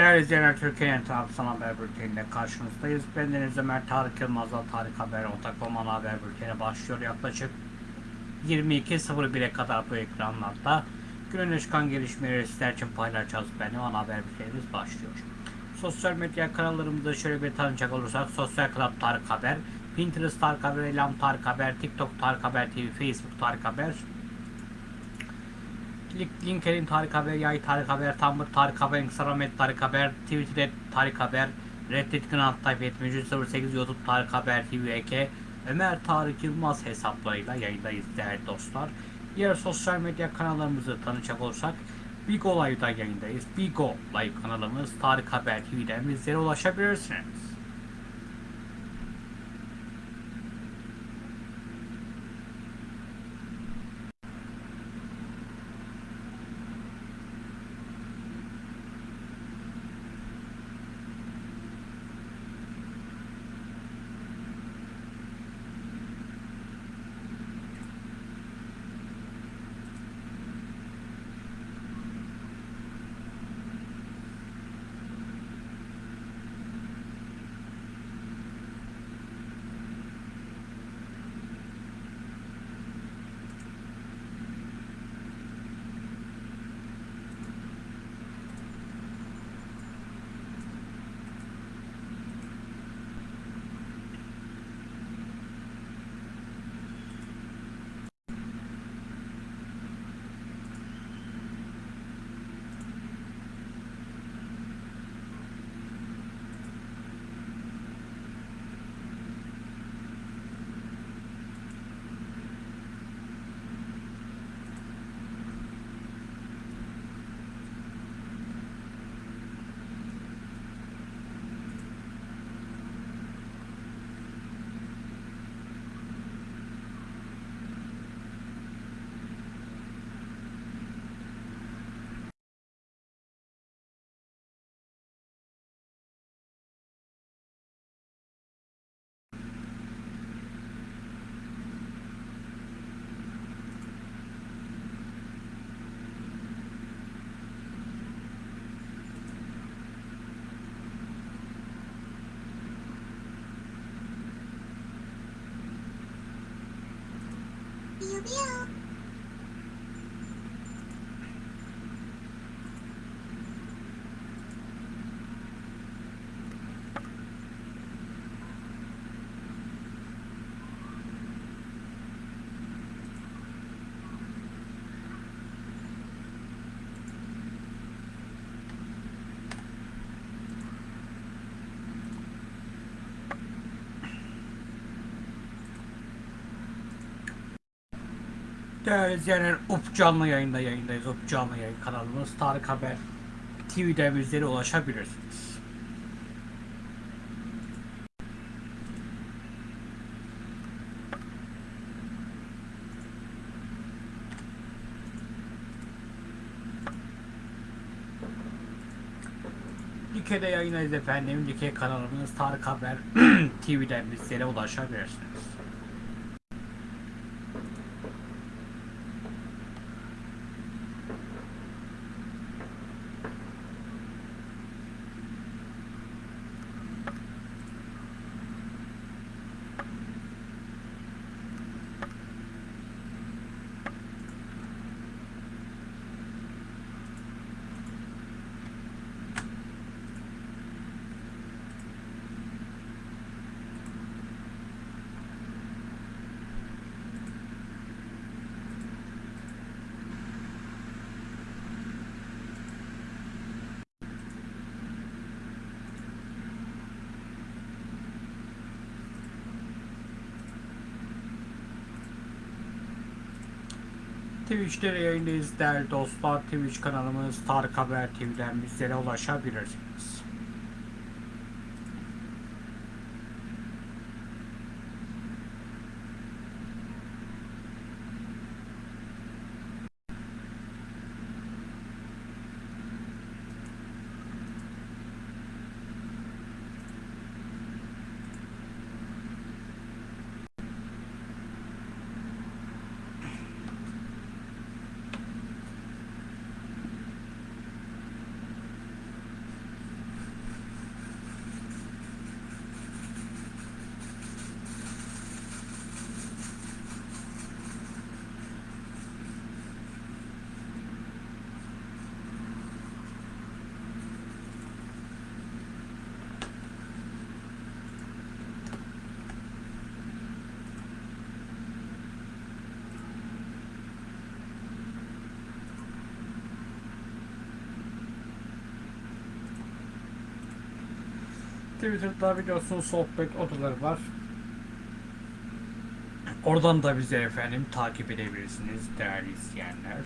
Değerli izleyenler Türkiye'nin tarafsal haber bülteninde karşınızdayız. Ben Deniz Ömer Tarık Yılmaz'la Tarık Haber Ortak Roman Haber Bülteni başlıyor. Yaklaşık 22.01'e kadar bu ekranlarda günün çıkan gelişmeleri sizler için paylaşacağız. Benim ana haber bültenimiz başlıyor. Sosyal medya kanallarımızda şöyle bir tanıcak olursak Sosyal Club Tarık Haber, Pinterest Tarık Haber, Elam Tarık Haber, TikTok Tarık Haber TV, Facebook Tarık Haber, LinkedIn Tarık Haber, Yay Tarık Haber, Tumblr Tarık Haber, Instagram et Tarık Haber, Twitter Tarık Haber, Reddit Kanal Tayfa 7308, YouTube Tarık Haber TV EK, Ömer Tarık Yılmaz hesaplarıyla yayındayız değerli dostlar. Diğer sosyal medya kanallarımızı tanıyacak olursak Bigo Live'da yayındayız. Bigo Live kanalımız Tarık Haber TV'den bizlere ulaşabilirsiniz. 喵 Değerli izleyenler UP canlı yayında yayındayız. UP canlı yayın kanalımız Tarık Haber TV'den bizlere ulaşabilirsiniz. Dike'de yayındayız efendim. Dike kanalımız Tarık Haber TV'den bizlere ulaşabilirsiniz. Twitch'te yayındayız değerli dostlar. Twitch kanalımız Tarık Haber TV'den bizlere ulaşabilirsiniz. Twitter'da biliyorsunuz sohbet odaları var. Oradan da bizi efendim takip edebilirsiniz değerli izleyenler.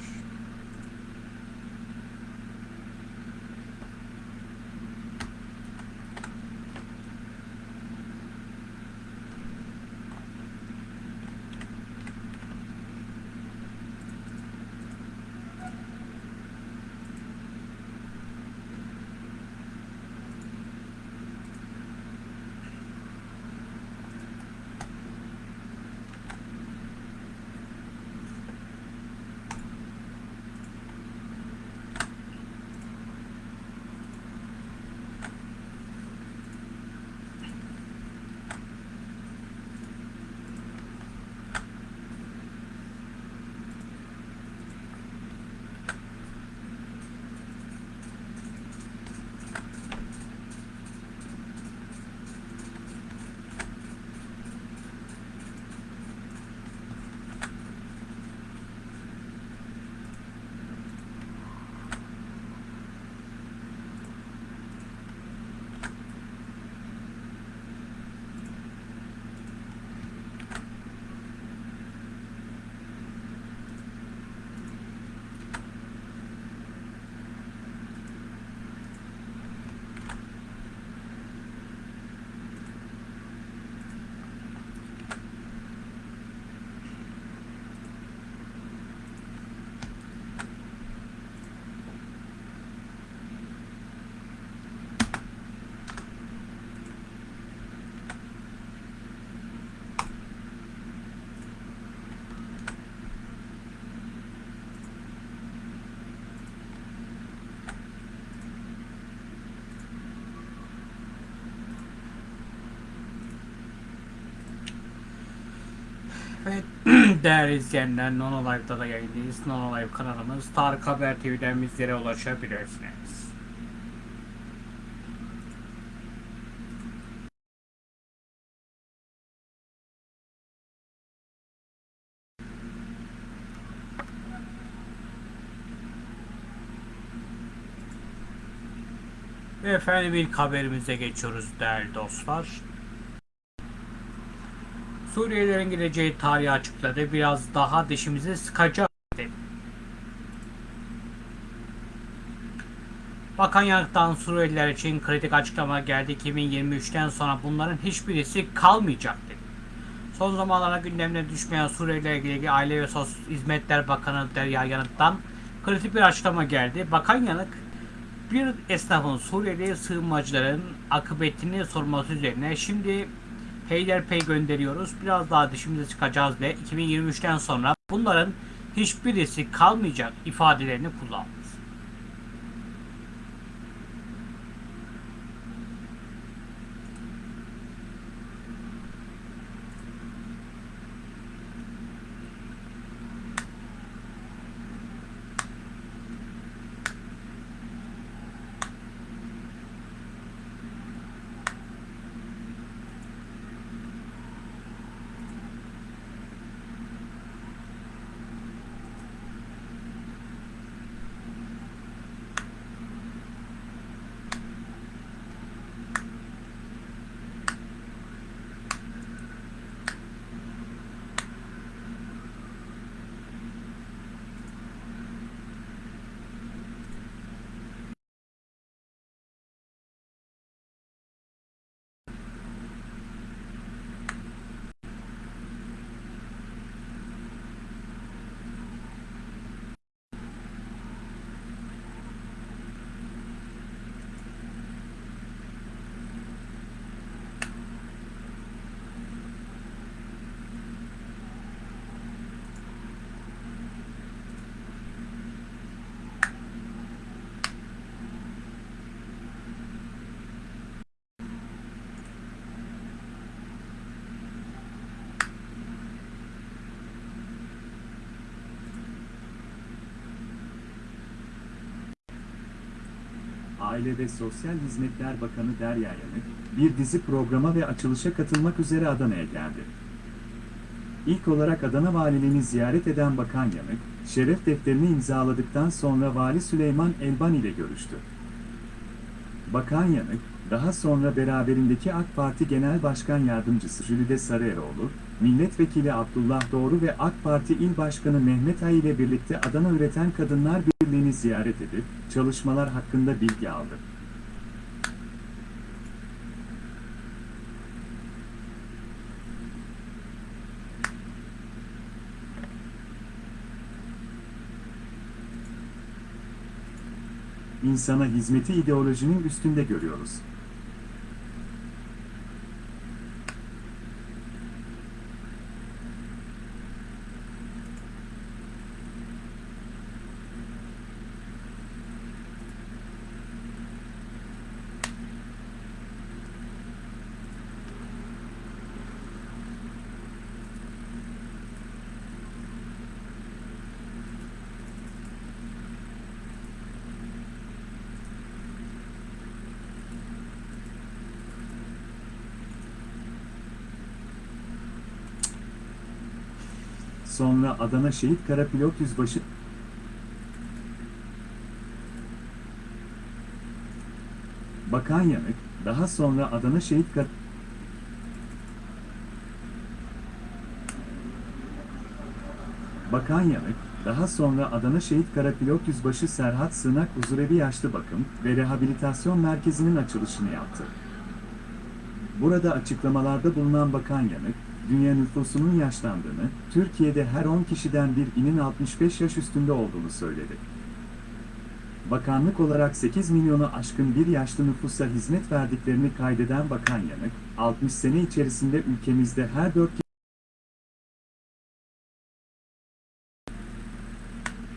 Değerli izleyenler Nono Live'da da yayındayız. Nono Live kanalımız Tarık Haber TV'den bizlere ulaşabilirsiniz. Ve efendim ilk haberimize geçiyoruz değerli dostlar. Suriyelilerin gideceği tarihi açıkladı. Biraz daha dişimizi sıkacak dedi. Bakan Yanık'tan Suriyeliler için kritik açıklama geldi. 2023'ten sonra bunların hiçbirisi kalmayacak dedi. Son zamanlarda gündemine düşmeyen Suriyelilerle ilgili Aile ve Sosyal Hizmetler Bakanı Derya Yanık'tan kritik bir açıklama geldi. Bakan Yanık bir esnafın Suriyeli sığınmacıların akıbetini sorması üzerine şimdi Peyderpey gönderiyoruz. Biraz daha dişimize çıkacağız ve 2023'ten sonra bunların hiçbirisi kalmayacak ifadelerini kullandı. Aile ve Sosyal Hizmetler Bakanı Derya Yanık, bir dizi programa ve açılışa katılmak üzere Adana'ya geldi. İlk olarak Adana Valiliğini ziyaret eden Bakan Yanık, şeref defterini imzaladıktan sonra Vali Süleyman Elban ile görüştü. Bakan Yanık, daha sonra beraberindeki AK Parti Genel Başkan Yardımcısı Jülide Sarıeroğlu, Milletvekili Abdullah Doğru ve AK Parti İl Başkanı Mehmet Ay ile birlikte Adana Üreten Kadınlar Birliği'ni ziyaret edip çalışmalar hakkında bilgi aldı. İnsana hizmeti ideolojinin üstünde görüyoruz. Sonra Adana Şehit Karapilot Yüzbaşı Bakan Yanık, daha sonra Adana Şehit Kar Bakan Yanık, daha sonra Adana Şehit Karapilot Yüzbaşı Serhat Sığınak Huzurevi Yaşlı Bakım ve Rehabilitasyon Merkezi'nin açılışını yaptı. Burada açıklamalarda bulunan Bakan Yanık, dünya nüfusunun yaşlandığını, Türkiye'de her 10 kişiden bir inin 65 yaş üstünde olduğunu söyledi. Bakanlık olarak 8 milyonu aşkın bir yaşlı nüfusa hizmet verdiklerini kaydeden Bakan Yanık, 60 sene içerisinde ülkemizde her 4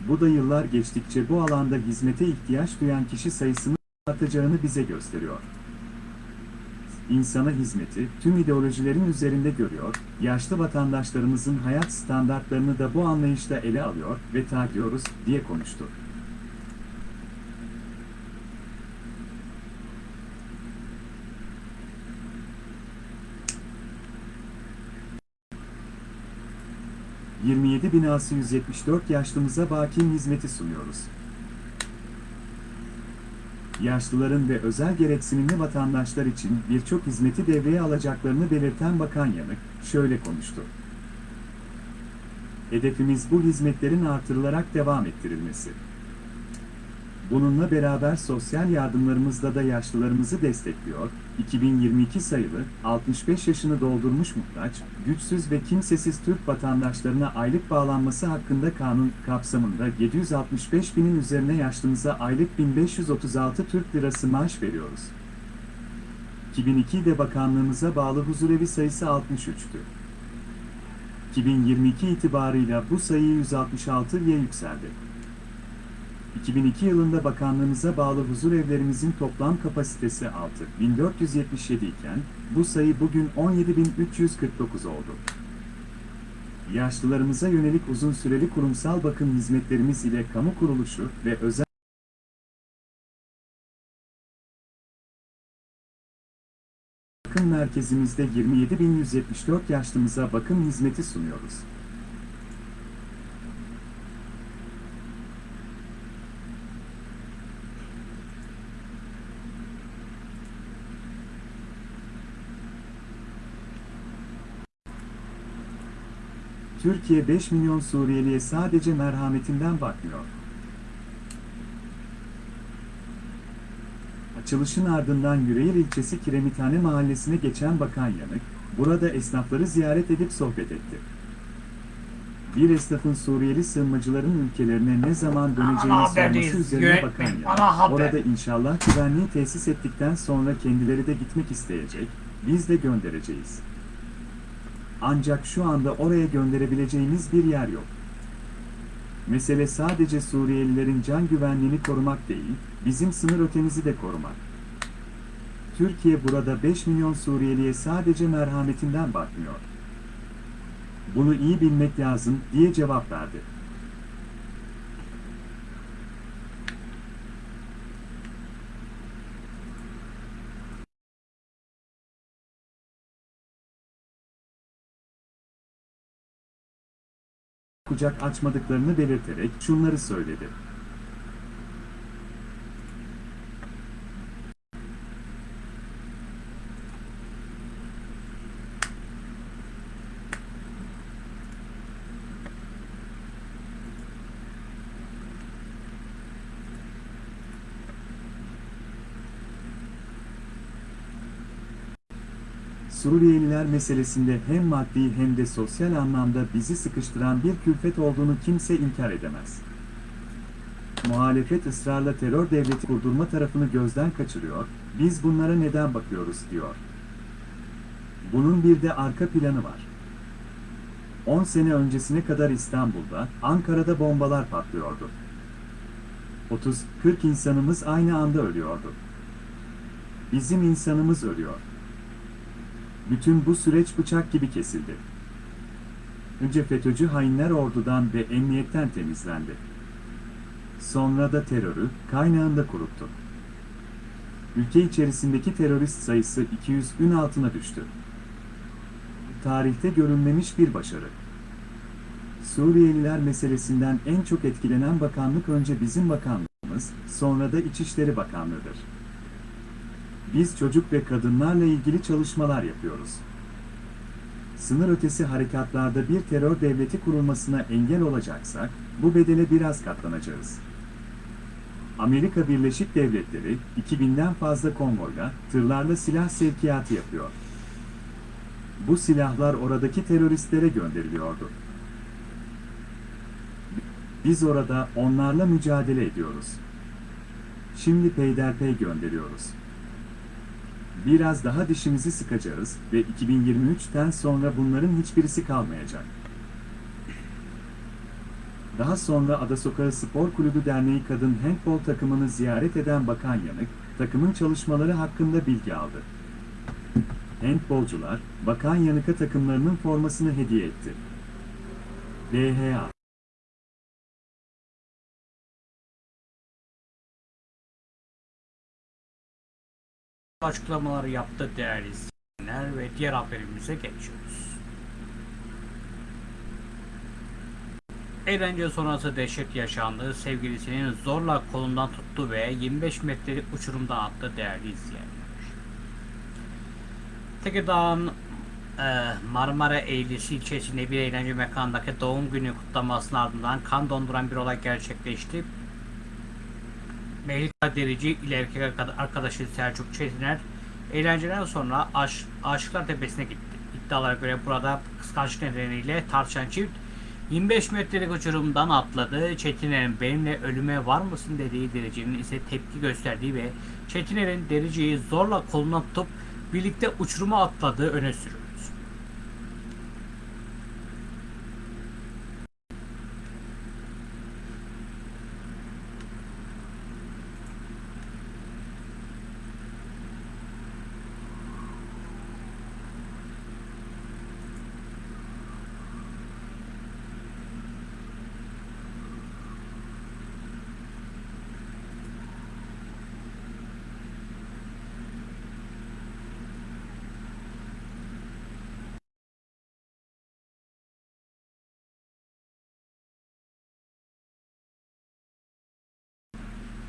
Bu da yıllar geçtikçe bu alanda hizmete ihtiyaç duyan kişi sayısının artacağını bize gösteriyor. İnsana hizmeti tüm ideolojilerin üzerinde görüyor, yaşlı vatandaşlarımızın hayat standartlarını da bu anlayışla ele alıyor ve takiyoruz diye konuştu. ...27 binası 174 yaşlımıza bakim hizmeti sunuyoruz. Yaşlıların ve özel gereksinimli vatandaşlar için birçok hizmeti devreye alacaklarını belirten Bakan Yanık, şöyle konuştu. Hedefimiz bu hizmetlerin artırılarak devam ettirilmesi. Bununla beraber sosyal yardımlarımızda da yaşlılarımızı destekliyor, 2022 sayılı 65 yaşını doldurmuş muhtaç, güçsüz ve kimsesiz Türk vatandaşlarına aylık bağlanması hakkında kanun kapsamında 765 binin üzerine yaşlımıza aylık 1536 Türk Lirası maaş veriyoruz. 2002'de bakanlığımıza bağlı huzurevi sayısı 63'tü. 2022 itibarıyla bu sayı 166'ya yükseldi. 2002 yılında bakanlığımıza bağlı huzur evlerimizin toplam kapasitesi 6477 iken, bu sayı bugün 17349 oldu. Yaşlılarımıza yönelik uzun süreli kurumsal bakım hizmetlerimiz ile kamu kuruluşu ve özel bakım merkezimizde 27.174 yaşlımıza bakım hizmeti sunuyoruz. Türkiye 5 milyon Suriyeliye sadece merhametinden bakmıyor. Açılışın ardından Yüreğir ilçesi Kiremithane mahallesine geçen Bakan Yanık, burada esnafları ziyaret edip sohbet etti. Bir esnafın Suriyeli sığınmacıların ülkelerine ne zaman döneceğini Ana sorması üzerine Bakan Yanık, orada inşallah güvenliği tesis ettikten sonra kendileri de gitmek isteyecek, biz de göndereceğiz. Ancak şu anda oraya gönderebileceğimiz bir yer yok. Mesele sadece Suriyelilerin can güvenliğini korumak değil, bizim sınır ötemizi de korumak. Türkiye burada 5 milyon Suriyeliye sadece merhametinden bakmıyor. Bunu iyi bilmek lazım diye cevap verdi. Kucak açmadıklarını belirterek şunları söyledi. Suriyeliler meselesinde hem maddi hem de sosyal anlamda bizi sıkıştıran bir külfet olduğunu kimse inkar edemez. Muhalefet ısrarla terör devleti kurdurma tarafını gözden kaçırıyor, biz bunlara neden bakıyoruz diyor. Bunun bir de arka planı var. 10 sene öncesine kadar İstanbul'da, Ankara'da bombalar patlıyordu. 30-40 insanımız aynı anda ölüyordu. Bizim insanımız ölüyor. Bütün bu süreç bıçak gibi kesildi. Önce FETÖ'cü hainler ordudan ve emniyetten temizlendi. Sonra da terörü kaynağında kuruttu. Ülke içerisindeki terörist sayısı 200'ün altına düştü. Tarihte görülmemiş bir başarı. Suriyeliler meselesinden en çok etkilenen bakanlık önce bizim bakanlığımız, sonra da İçişleri Bakanlığı'dır. Biz çocuk ve kadınlarla ilgili çalışmalar yapıyoruz. Sınır ötesi harekatlarda bir terör devleti kurulmasına engel olacaksak, bu bedele biraz katlanacağız. Amerika Birleşik Devletleri, 2000'den fazla konvoyla, tırlarla silah sevkiyatı yapıyor. Bu silahlar oradaki teröristlere gönderiliyordu. Biz orada onlarla mücadele ediyoruz. Şimdi peyderpey gönderiyoruz. Biraz daha dişimizi sıkacağız ve 2023'ten sonra bunların hiçbirisi kalmayacak. Daha sonra Ada Sokağı Spor Kulübü Derneği Kadın Handbol takımını ziyaret eden Bakan Yanık, takımın çalışmaları hakkında bilgi aldı. Handbolcular, Bakan Yanık'a takımlarının formasını hediye etti. DHA açıklamaları yaptı değerli izleyenler ve diğer haberimize geçiyoruz. Eğlence sonrası dehşet yaşandı. Sevgilisinin zorla kolundan tuttu ve 25 metrelik uçurumdan attı değerli izleyenler. Tekirdağ'ın e, Marmara Eylül'si ilçesinde bir eğlence mekanındaki doğum günü kutlamasının ardından kan donduran bir olay gerçekleşti. Mehlika Derici ile erkek arkada- arkadaşı Selçuk Çetiner eğlenceden sonra Aş Aşıklar Tepesi'ne gitti. İddialara göre burada kıskançlık nedeniyle tartışan çift 25 metrelik uçurumdan atladı. Çetiner'in benimle ölüme var mısın dediği Derici'nin ise tepki gösterdiği ve Çetiner'in Derici'yi zorla kolundan tutup birlikte uçuruma atladığı öne sürüldü.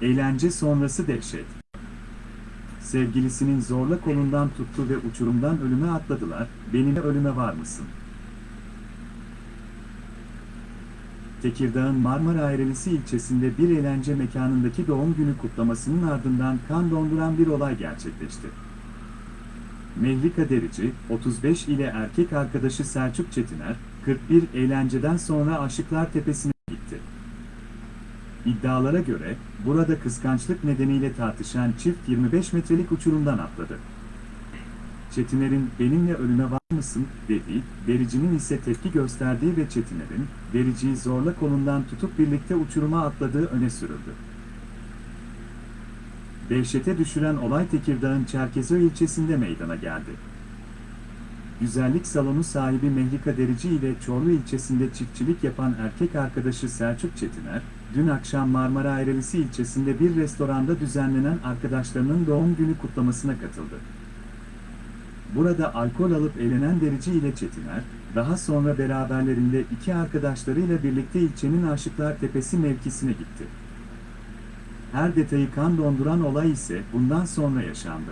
Eğlence sonrası dehşet. Sevgilisinin zorla kolundan tuttu ve uçurumdan ölüme atladılar. Benimle ölüme var mısın? Tekirdağ'ın Marmara Ayrılısı ilçesinde bir eğlence mekanındaki doğum günü kutlamasının ardından kan donduran bir olay gerçekleşti. Mehlika Derici, 35 ile erkek arkadaşı Selçuk Çetiner, 41 eğlenceden sonra Aşıklar Tepesi'ne. İddialara göre, burada kıskançlık nedeniyle tartışan çift 25 metrelik uçurumdan atladı. Çetiner'in benimle ölüme var mısın dediği, Derici'nin ise tepki gösterdiği ve Çetiner'in, Derici'yi zorla kolundan tutup birlikte uçuruma atladığı öne sürüldü. Dehşete düşüren olay Tekirdağ'ın Çerkezköy ilçesinde meydana geldi. Güzellik salonu sahibi Mehlika Derici ile Çorlu ilçesinde çiftçilik yapan erkek arkadaşı Selçuk Çetiner, dün akşam Marmara Ayrılısı ilçesinde bir restoranda düzenlenen arkadaşlarının doğum günü kutlamasına katıldı. Burada alkol alıp eğlenen Derici ile Çetiner, daha sonra beraberlerinde iki arkadaşlarıyla birlikte ilçenin Aşıklar Tepesi mevkisine gitti. Her detayı kan donduran olay ise bundan sonra yaşandı.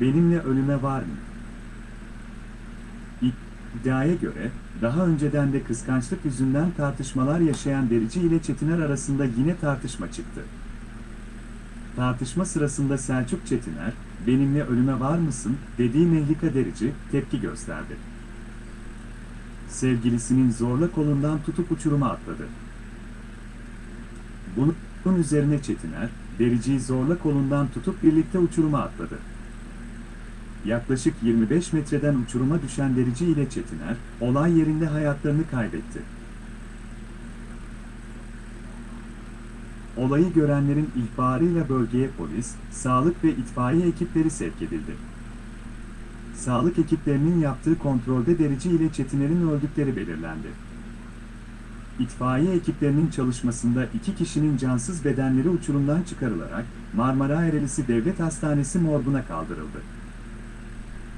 Benimle ölüme var mı? İddiaya göre, daha önceden de kıskançlık yüzünden tartışmalar yaşayan Derici ile Çetiner arasında yine tartışma çıktı. Tartışma sırasında Selçuk Çetiner, benimle ölüme var mısın dediği Mehlika Derici tepki gösterdi. Sevgilisinin zorla kolundan tutup uçuruma atladı. Bunun üzerine Çetiner, Derici'yi zorla kolundan tutup birlikte uçuruma atladı. Yaklaşık 25 metreden uçuruma düşen Derici ile Çetiner, olay yerinde hayatlarını kaybetti. Olayı görenlerin ihbarıyla bölgeye polis, sağlık ve itfaiye ekipleri sevk edildi. Sağlık ekiplerinin yaptığı kontrolde Derici ile Çetiner'in öldükleri belirlendi. İtfaiye ekiplerinin çalışmasında iki kişinin cansız bedenleri uçurumdan çıkarılarak Marmara Erelisi Devlet Hastanesi morguna kaldırıldı.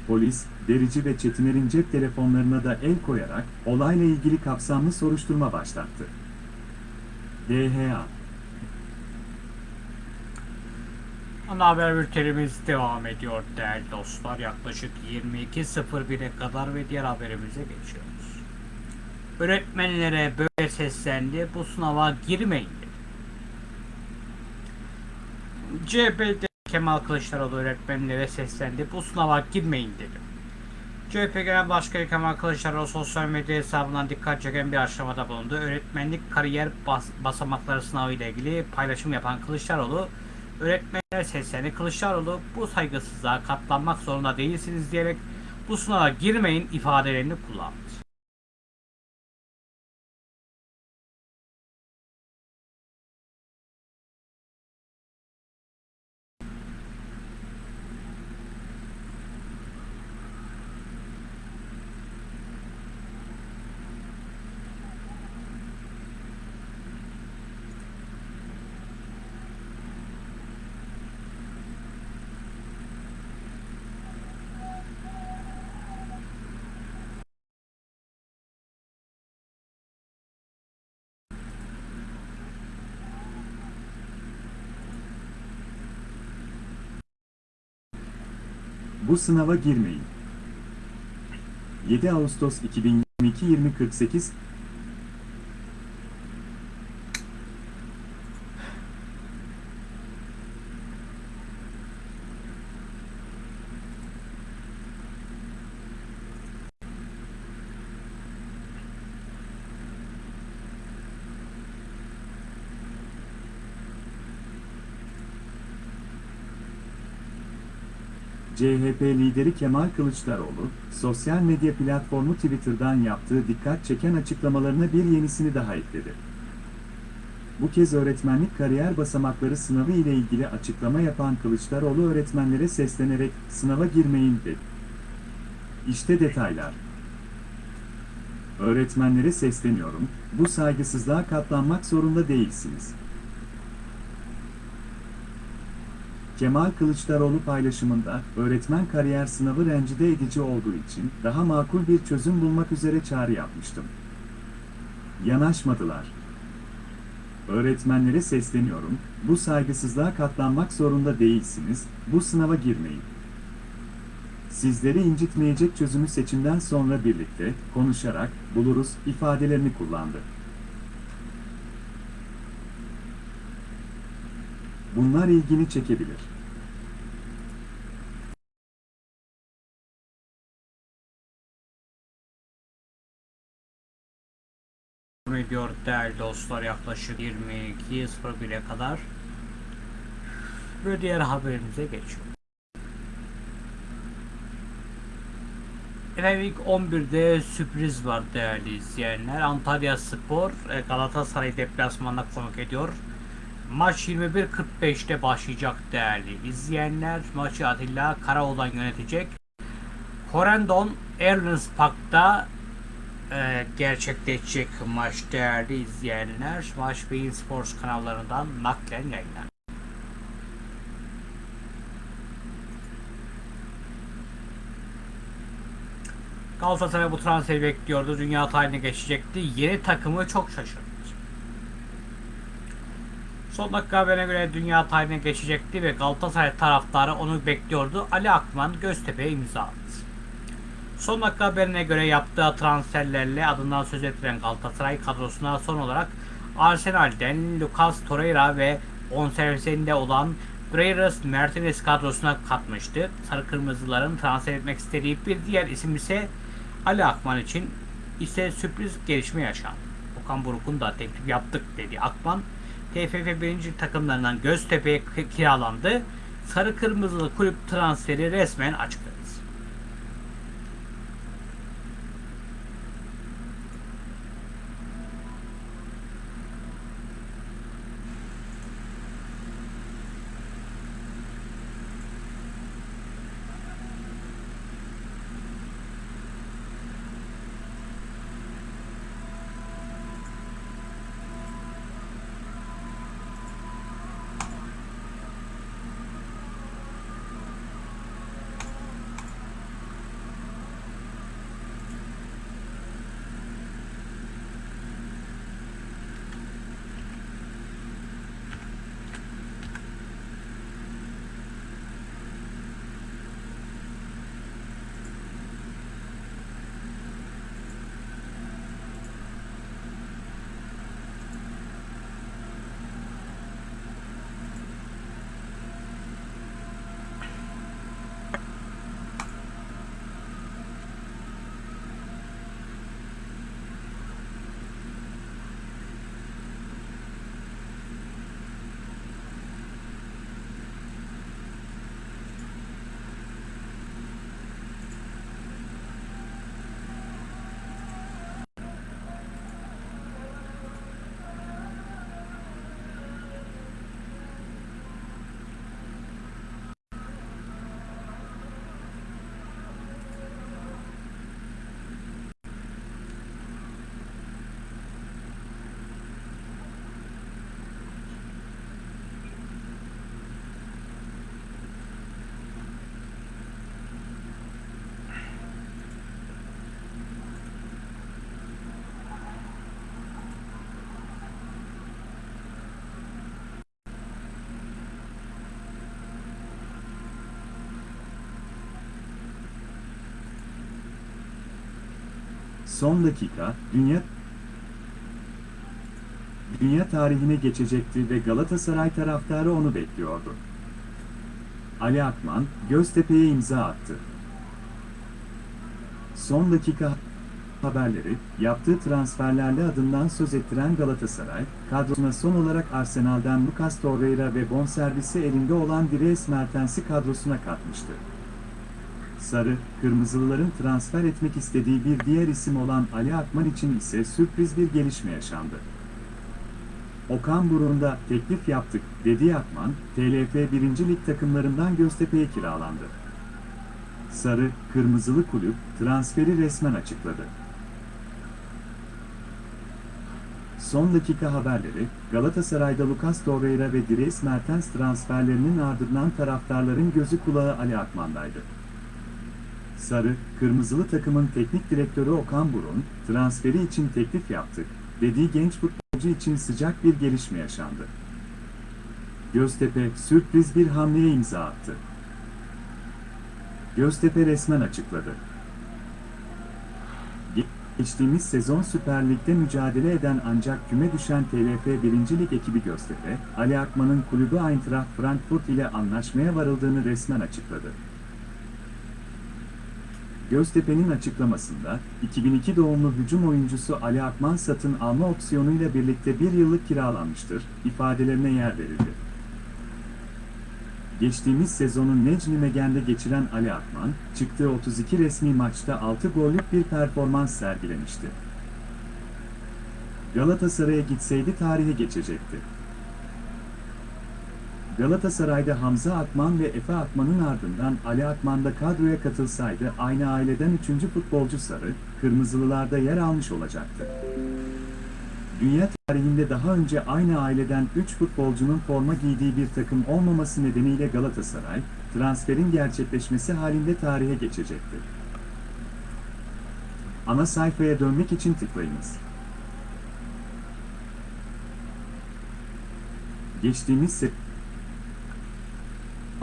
Polis, Derici ve Çetiner'in cep telefonlarına da el koyarak olayla ilgili kapsamlı soruşturma başlattı. DHA Ana haber bültenimiz devam ediyor değerli dostlar. Yaklaşık 22.01'e kadar ve diğer haberimize geçiyoruz. Öğretmenlere böyle seslendi. Bu sınava girmeyin dedi. CHP'de Kemal Kılıçdaroğlu öğretmenlere seslendi. Bu sınava girmeyin dedi. CHP Genel Başkanı Kemal Kılıçdaroğlu sosyal medya hesabından dikkat çeken bir açıklamada bulundu. Öğretmenlik kariyer bas basamakları sınavı ile ilgili paylaşım yapan Kılıçdaroğlu, öğretmenlere seslendi. Kılıçdaroğlu bu saygısızlığa katlanmak zorunda değilsiniz diyerek bu sınava girmeyin ifadelerini kullandı. Bu sınava girmeyin. 7 Ağustos 2022 2048 CHP lideri Kemal Kılıçdaroğlu, sosyal medya platformu Twitter'dan yaptığı dikkat çeken açıklamalarına bir yenisini daha ekledi. Bu kez öğretmenlik kariyer basamakları sınavı ile ilgili açıklama yapan Kılıçdaroğlu öğretmenlere seslenerek sınava girmeyin dedi. İşte detaylar. Öğretmenlere sesleniyorum, bu saygısızlığa katlanmak zorunda değilsiniz. Kemal Kılıçdaroğlu paylaşımında, öğretmen kariyer sınavı rencide edici olduğu için daha makul bir çözüm bulmak üzere çağrı yapmıştım. Yanaşmadılar. Öğretmenlere sesleniyorum, bu saygısızlığa katlanmak zorunda değilsiniz, bu sınava girmeyin. Sizleri incitmeyecek çözümü seçimden sonra birlikte, konuşarak, buluruz ifadelerini kullandı. Bunlar ilgini çekebilir. Ediyor değerli dostlar yaklaşık 22.01'e kadar ve diğer haberimize geçiyor. Efendim ilk 11'de sürpriz var değerli izleyenler. Antalya Spor e, Galatasaray deplasmanına konuk ediyor. Maç 21.45'te başlayacak değerli izleyenler. Maçı Atilla Karaoğlan yönetecek. Corendon Erlens Park'ta e, gerçekleşecek maç değerli izleyenler. Maç Bein Sports kanallarından naklen yayınlanır. Galatasaray bu transferi bekliyordu. Dünya tarihine geçecekti. Yeni takımı çok şaşırttı. Son dakika haberine göre dünya tarihine geçecekti ve Galatasaray taraftarı onu bekliyordu. Ali Akman Göztepe'ye imza attı. Son dakika haberine göre yaptığı transferlerle adından söz ettiren Galatasaray kadrosuna son olarak Arsenal'den Lucas Torreira ve bonservisinde olan Breires Mertens kadrosuna katmıştı. Sarı Kırmızıların transfer etmek istediği bir diğer isim ise Ali Akman için ise sürpriz gelişme yaşandı. Okan Buruk'un da teklif yaptık dedi Akman. TFF 1. takımlarından Göztepe'ye kiralandı. Sarı Kırmızılı kulüp transferi resmen açıkladı. Son dakika, dünya dünya tarihine geçecekti ve Galatasaray taraftarı onu bekliyordu. Ali Akman, Göztepe'ye imza attı. Son dakika haberleri, yaptığı transferlerle adından söz ettiren Galatasaray, kadrosuna son olarak Arsenal'den Lucas Torreira ve bonservisi elinde olan Dries Mertens'i kadrosuna katmıştı. Sarı, Kırmızılıların transfer etmek istediği bir diğer isim olan Ali Akman için ise sürpriz bir gelişme yaşandı. Okan Buruk'unda teklif yaptık dediği Akman, TLF 1. Lig takımlarından Göztepe'ye kiralandı. Sarı, Kırmızılı kulüp transferi resmen açıkladı. Son dakika haberleri, Galatasaray'da Lucas Torreira ve Dries Mertens transferlerinin ardından taraftarların gözü kulağı Ali Akman'daydı. Sarı, Kırmızılı takımın teknik direktörü Okan Burun, transferi için teklif yaptık, dediği genç futbolcu için sıcak bir gelişme yaşandı. Göztepe, sürpriz bir hamleye imza attı. Göztepe resmen açıkladı. Geçtiğimiz sezon Süper Lig'de mücadele eden ancak küme düşen TLF 1. Lig ekibi Göztepe, Ali Akman'ın kulübü Eintracht Frankfurt ile anlaşmaya varıldığını resmen açıkladı. Göztepe'nin açıklamasında, 2002 doğumlu hücum oyuncusu Ali Akman satın alma opsiyonuyla birlikte bir yıllık kiralanmıştır, ifadelerine yer verildi. Geçtiğimiz sezonu Necmi Megen'de geçiren Ali Akman, çıktığı 32 resmi maçta 6 gollük bir performans sergilemişti. Galatasaray'a gitseydi tarihe geçecekti. Galatasaray'da Hamza Akman ve Efe Akman'ın ardından Ali Akman da kadroya katılsaydı aynı aileden 3. futbolcu Sarı, Kırmızılılarda yer almış olacaktı. Dünya tarihinde daha önce aynı aileden 3 futbolcunun forma giydiği bir takım olmaması nedeniyle Galatasaray, transferin gerçekleşmesi halinde tarihe geçecekti. Ana sayfaya dönmek için tıklayınız. Geçtiğimiz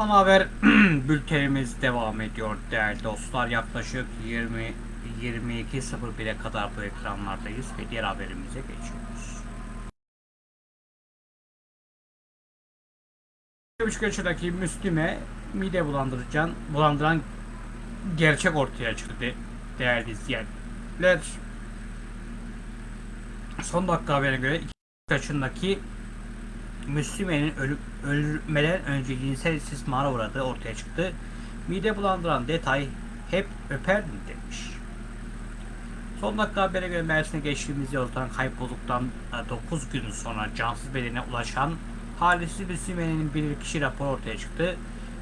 Ana haber bültenimiz devam ediyor değerli dostlar. Yaklaşık 20 22.01'e kadar bu ekranlardayız ve diğer haberimize geçiyoruz. buçuk yaşındaki Müslüme mide bulandırıcan, bulandıran gerçek ortaya çıktı de- değerli izleyenler. Son dakika haberine göre 2 yaşındaki Müslüme'nin ölmeden önce cinsel istismara uğradığı ortaya çıktı. Mide bulandıran detay hep öper mi demiş. Son dakika habere göre Mersin'e geçtiğimiz yoldan kaybolduktan 9 gün sonra cansız bedene ulaşan Halisi Müslüme'nin bir kişi raporu ortaya çıktı.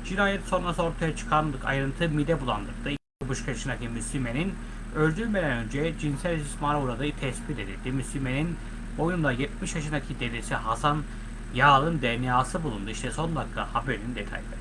Cinayet sonrası ortaya çıkan ayrıntı mide bulandırdı. 2,5 yaşındaki Müslüme'nin öldürülmeden önce cinsel istismara uğradığı tespit edildi. Müslüme'nin boyunda 70 yaşındaki dedesi Hasan Yağlı'nın DNA'sı bulundu. İşte son dakika haberin detayları.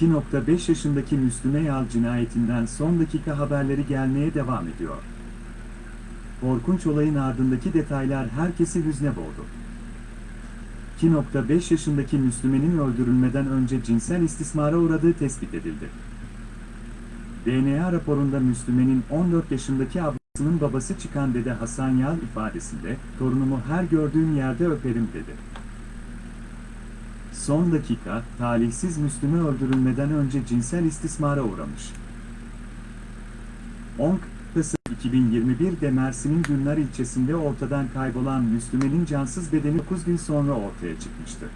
...2.5 yaşındaki Müslüme Yal cinayetinden son dakika haberleri gelmeye devam ediyor. Korkunç olayın ardındaki detaylar herkesi hüzne boğdu. 2.5 yaşındaki Müslümenin öldürülmeden önce cinsel istismara uğradığı tespit edildi. DNA raporunda Müslümenin 14 yaşındaki ablasının babası çıkan dede Hasan Yal ifadesinde, torunumu her gördüğüm yerde öperim dedi. Son dakika, talihsiz Müslüme öldürülmeden önce cinsel istismara uğramış. 10 Kasım 2021'de Mersin'in Günler ilçesinde ortadan kaybolan Müslüme'nin cansız bedeni 9 gün sonra ortaya çıkmıştı.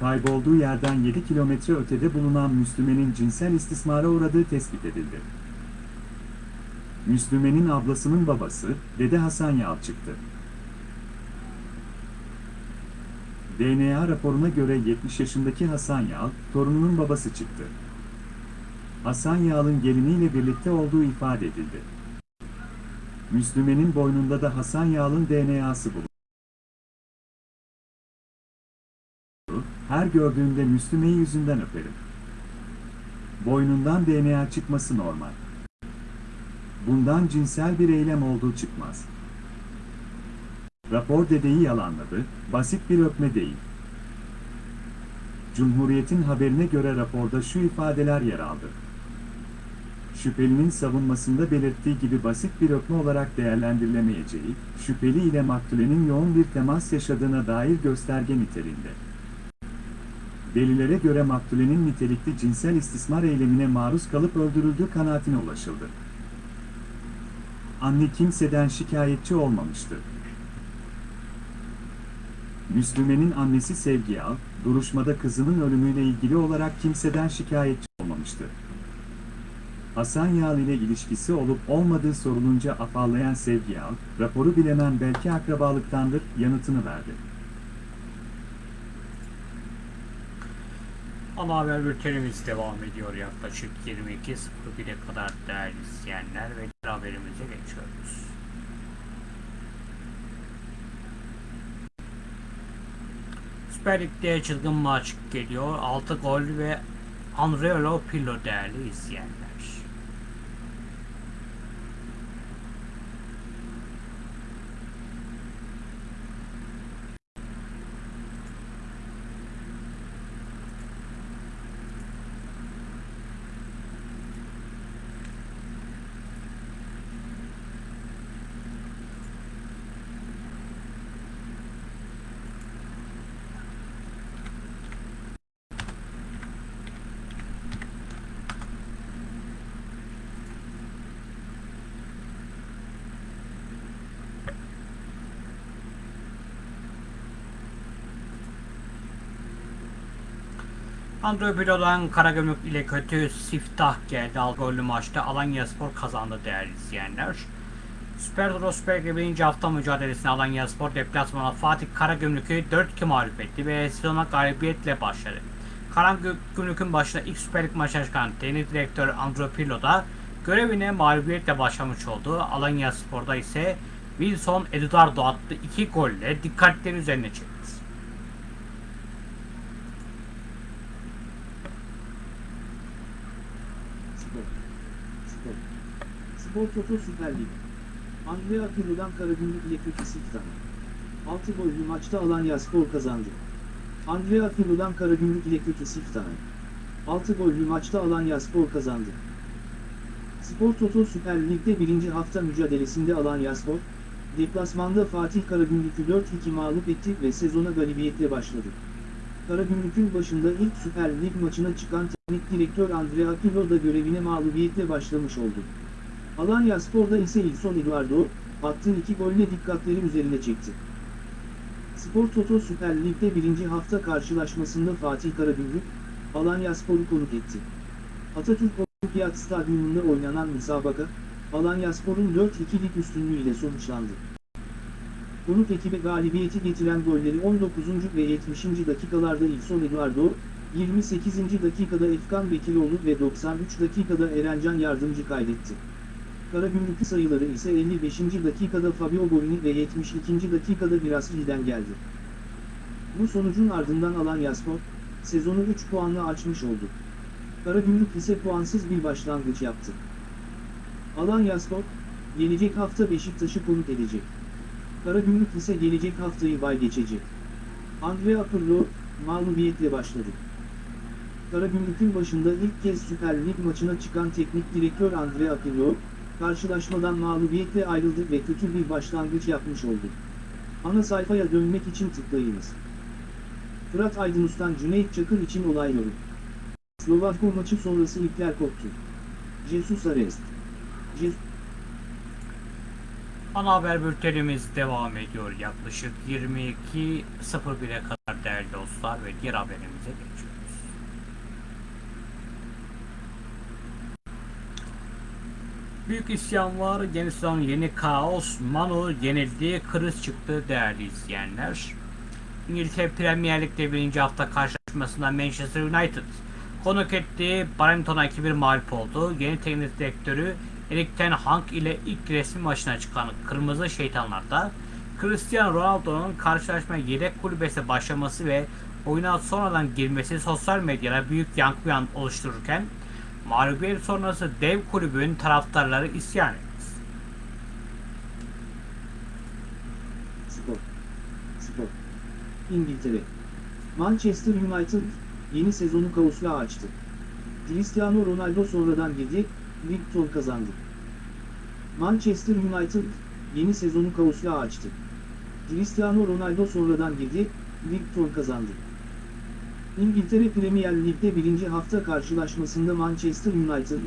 Kaybolduğu yerden 7 kilometre ötede bulunan Müslüme'nin cinsel istismara uğradığı tespit edildi. Müslüme'nin ablasının babası, Dede Hasan Yal çıktı. DNA raporuna göre 70 yaşındaki Hasan Yal, torununun babası çıktı. Hasan Yal'ın geliniyle birlikte olduğu ifade edildi. Müslüme'nin boynunda da Hasan Yal'ın DNA'sı bulundu. Her gördüğümde Müslüme'yi yüzünden öperim. Boynundan DNA çıkması normal. Bundan cinsel bir eylem olduğu çıkmaz. Rapor dedeyi yalanladı, basit bir öpme değil. Cumhuriyet'in haberine göre raporda şu ifadeler yer aldı. şüphelinin savunmasında belirttiği gibi basit bir öpme olarak değerlendirilemeyeceği, şüpheli ile maktulenin yoğun bir temas yaşadığına dair gösterge niteliğinde. Delillere göre maktulenin nitelikli cinsel istismar eylemine maruz kalıp öldürüldüğü kanaatine ulaşıldı. Anne kimseden şikayetçi olmamıştı. Müslüme'nin annesi Sevgi Al, duruşmada kızının ölümüyle ilgili olarak kimseden şikayetçi olmamıştı. Hasan Yağlı ile ilişkisi olup olmadığı sorulunca afallayan Sevgi Al, raporu bilemem belki akrabalıktandır yanıtını verdi. Ana haber bültenimiz devam ediyor yaklaşık 22.01'e kadar değerli izleyenler ve haberimize geçiyoruz. Süper Lig'de çılgın maç geliyor. 6 gol ve Andrea Pirlo değerli izleyenler. Andrea Pirlo'dan Karagümrük ile kötü siftah geldi. Al maçta Alanya Spor kazandı değerli izleyenler. Süper Lig 1. hafta mücadelesine Alanya Spor deplasmana Fatih Karagümrük'ü 4-2 mağlup etti ve sezona galibiyetle başladı. Karagümrük'ün başına ilk Süper Lig maçına çıkan teknik direktör Andrea Pirlo da görevine mağlubiyetle başlamış oldu. Alanya Spor'da ise Wilson Eduardo attı 2 golle dikkatleri üzerine çekti. Spor. Spor. Spor Toto Süper Lig. Andrea Pirlo'dan Karagümrük ile kötü siftah. 6 gollü maçta Alanya Spor kazandı. Andrea Pirlo'dan Karagümrük ile kötü siftah. 6 gollü maçta Alanya Spor kazandı. Spor Toto Süper Lig'de birinci hafta mücadelesinde Alanya Spor, deplasmanda Fatih Karagümrük'ü 4-2 mağlup etti ve sezona galibiyetle başladı. Karagümrük'ün başında ilk Süper Lig maçına çıkan teknik direktör Andrea Pirlo da görevine mağlubiyetle başlamış oldu. Alanya Spor'da ise Ilson Eduardo, attığı iki golle dikkatleri üzerine çekti. Spor Toto Süper Lig'de birinci hafta karşılaşmasında Fatih Karagümrük, Alanya Spor'u konuk etti. Atatürk Olimpiyat Stadyumunda oynanan müsabaka, Alanya Spor'un 4-2'lik üstünlüğüyle sonuçlandı. Konuk ekibe galibiyeti getiren golleri 19. ve 70. dakikalarda İlson Eduardo, 28. dakikada Efkan Bekiroğlu ve 93 dakikada Erencan Yardımcı kaydetti. Karagümrük sayıları ise 55. dakikada Fabio Borini ve 72. dakikada Virasli'den geldi. Bu sonucun ardından Alanyaspor, sezonu 3 puanla açmış oldu. Karagümrük ise puansız bir başlangıç yaptı. Alanyaspor, gelecek hafta Beşiktaş'ı konuk edecek. Karagümrük ise gelecek haftayı bay geçecek. Andrea Pirlo, mağlubiyetle başladı. Karagümrük'ün başında ilk kez Süper Lig maçına çıkan teknik direktör Andrea Pirlo, karşılaşmadan mağlubiyetle ayrıldı ve kötü bir başlangıç yapmış oldu. Ana sayfaya dönmek için tıklayınız. Fırat Aydınus'tan Cüneyt Çakır için olay yorum. Slovakko maçı sonrası ipler koptu. Jesus Arrest. Jesus Ana haber bültenimiz devam ediyor yaklaşık 22.01'e kadar değerli dostlar ve diğer haberimize geçiyoruz. Büyük isyan var, yeni sezon yeni kaos, Manu yenildi, kriz çıktı değerli izleyenler. İngiltere Premier Lig'de birinci hafta karşılaşmasında Manchester United konuk ettiği Brighton'a 2-1 mağlup oldu. Yeni teknik direktörü Erik Ten Hag ile ilk resmi maçına çıkan Kırmızı Şeytanlar'da Cristiano Ronaldo'nun karşılaşmaya yedek kulübesi başlaması ve oyuna sonradan girmesi sosyal medyada büyük yankı oluştururken mağlubiyet sonrası dev kulübün taraftarları isyan etti. Spor. Spor. İngiltere. Manchester United, yeni sezonu kaosla açtı. Cristiano Ronaldo sonradan girdi, Brighton kazandı. Manchester United, yeni sezonu kaosla açtı. Cristiano Ronaldo sonradan girdi, Brighton kazandı. İngiltere Premier Lig'de birinci hafta karşılaşmasında Manchester United,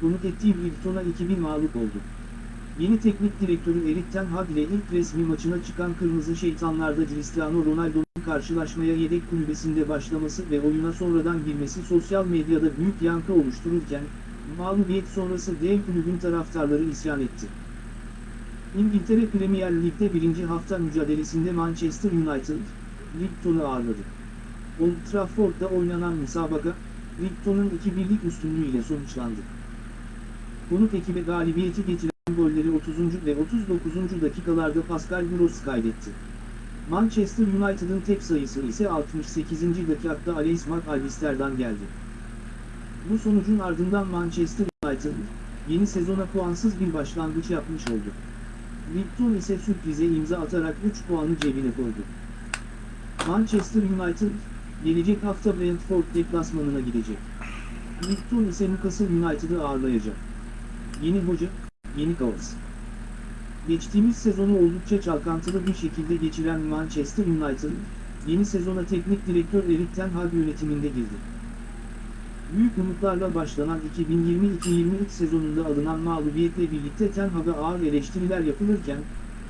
konuk ettiği Brighton'a 2-1 mağlup oldu. Yeni teknik direktörü Erik Ten Hag ile ilk resmi maçına çıkan Kırmızı Şeytanlar'da Cristiano Ronaldo'nun karşılaşmaya yedek kulübesinde başlaması ve oyuna sonradan girmesi sosyal medyada büyük yankı oluştururken, mağlubiyet sonrası dev kulübün taraftarları isyan etti. İngiltere Premier Lig'de birinci hafta mücadelesinde Manchester United, Brighton'u ağırladı. Old Trafford'da oynanan müsabaka, Brighton'un 2-1'lik üstünlüğüyle sonuçlandı. Konuk ekibe galibiyeti getiren golleri 30. ve 39. dakikalarda Pascal Gross kaydetti. Manchester United'ın tek sayısı ise 68. dakikada Alex McAllister'dan geldi. Bu sonucun ardından Manchester United, yeni sezona puansız bir başlangıç yapmış oldu. Brighton ise sürprize imza atarak 3 puanı cebine koydu. Manchester United, gelecek hafta Brentford deplasmanına gidecek. Brighton ise Newcastle United'ı ağırlayacak. Yeni hoca, yeni kaos. Geçtiğimiz sezonu oldukça çalkantılı bir şekilde geçiren Manchester United, yeni sezona teknik direktör Erik Ten Hag yönetiminde girdi. Büyük umutlarla başlanan 2022-23 sezonunda alınan mağlubiyetle birlikte Ten Hag'a ağır eleştiriler yapılırken,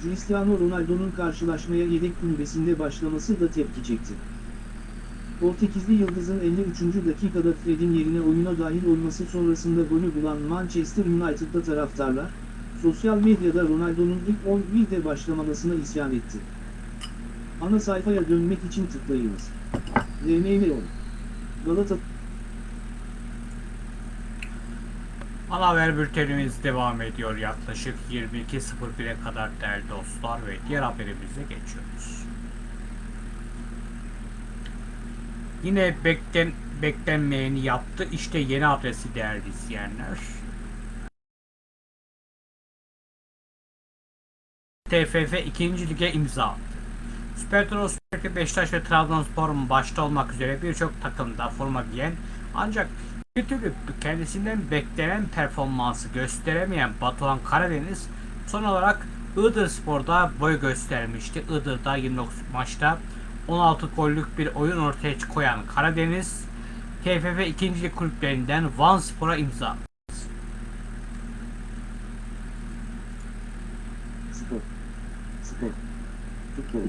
Cristiano Ronaldo'nun karşılaşmaya yedek kulübesinde başlaması da tepki çekti. Portekizli Yıldız'ın 53. dakikada Fred'in yerine oyuna dahil olması sonrasında golü bulan Manchester United'da taraftarlar, sosyal medyada Ronaldo'nun ilk 11'de başlamamasına isyan etti. Ana sayfaya dönmek için tıklayınız. DNV Galata Ana haber bültenimiz devam ediyor yaklaşık 22.01'e kadar değerli dostlar ve diğer haberimize geçiyoruz. Yine beklen, beklenmeyeni yaptı. İşte yeni adresi değerli izleyenler. TFF 2. Lig'e imza attı. Süper Lig, Beşiktaş ve Trabzonspor'un başta olmak üzere birçok takımda forma giyen ancak bir türlü kendisinden beklenen performansı gösteremeyen Batuhan Karadeniz son olarak Iğdır Spor'da boy göstermişti. Iğdır'da 29 maçta 16 gollük bir oyun ortaya koyan Karadeniz TFF 2. Lig kulüplerinden Van Spor'a imza. Spor. Spor. Futbol.